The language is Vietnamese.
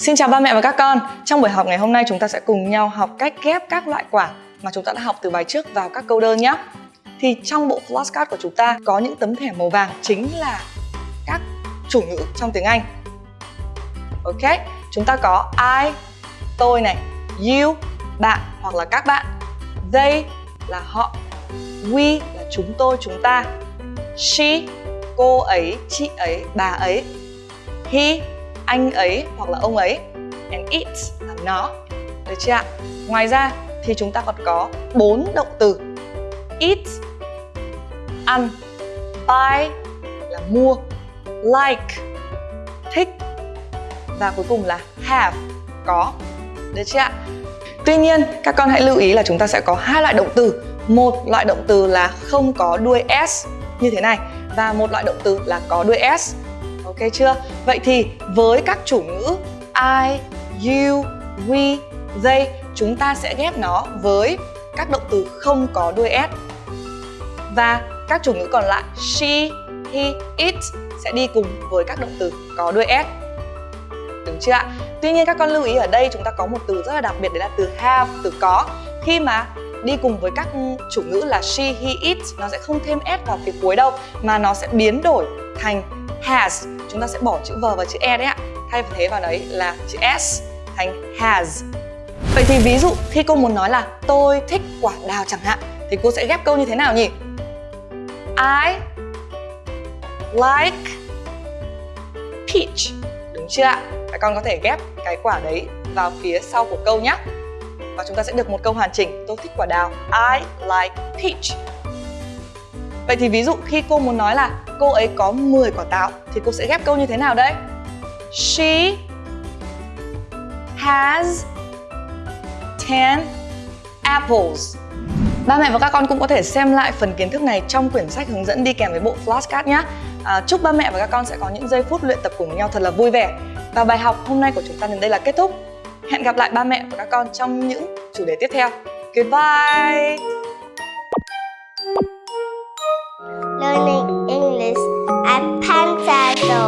Xin chào ba mẹ và các con. Trong buổi học ngày hôm nay chúng ta sẽ cùng nhau học cách ghép các loại quả mà chúng ta đã học từ bài trước vào các câu đơn nhé. Thì trong bộ flashcard của chúng ta có những tấm thẻ màu vàng chính là các chủ ngữ trong tiếng Anh. Ok, chúng ta có I, tôi này, you, bạn hoặc là các bạn, they là họ, we là chúng tôi, chúng ta, she, cô ấy, chị ấy, bà ấy, he, anh ấy hoặc là ông ấy, and it là nó. Được chưa ạ? Ngoài ra thì chúng ta còn có bốn động từ. Eat ăn. Buy là mua. Like, thích. Và cuối cùng là have, có. Được chưa ạ? Tuy nhiên, các con hãy lưu ý là chúng ta sẽ có hai loại động từ. Một loại động từ là không có đuôi s như thế này và một loại động từ là có đuôi s. Ok chưa? Vậy thì với các chủ ngữ I, you, we, they chúng ta sẽ ghép nó với các động từ không có đuôi s. Và các chủ ngữ còn lại she, he, it sẽ đi cùng với các động từ có đuôi s. Đúng chưa ạ? Tuy nhiên các con lưu ý ở đây chúng ta có một từ rất là đặc biệt đấy là từ have, từ có. Khi mà đi cùng với các chủ ngữ là she, he, it nó sẽ không thêm s vào phía cuối đâu mà nó sẽ biến đổi thành has. Chúng ta sẽ bỏ chữ V và chữ E đấy ạ. Thay thế vào đấy là chữ S thành has. Vậy thì ví dụ khi cô muốn nói là tôi thích quả đào chẳng hạn, thì cô sẽ ghép câu như thế nào nhỉ? I like peach. Đúng chưa ạ? Các con có thể ghép cái quả đấy vào phía sau của câu nhé Và chúng ta sẽ được một câu hoàn chỉnh. Tôi thích quả đào. I like peach. Vậy thì ví dụ khi cô muốn nói là cô ấy có 10 quả táo thì cô sẽ ghép câu như thế nào đấy? She has 10 apples. Ba mẹ và các con cũng có thể xem lại phần kiến thức này trong quyển sách hướng dẫn đi kèm với bộ flashcard nhé. À, chúc ba mẹ và các con sẽ có những giây phút luyện tập cùng nhau thật là vui vẻ. Và bài học hôm nay của chúng ta đến đây là kết thúc. Hẹn gặp lại ba mẹ và các con trong những chủ đề tiếp theo. Goodbye!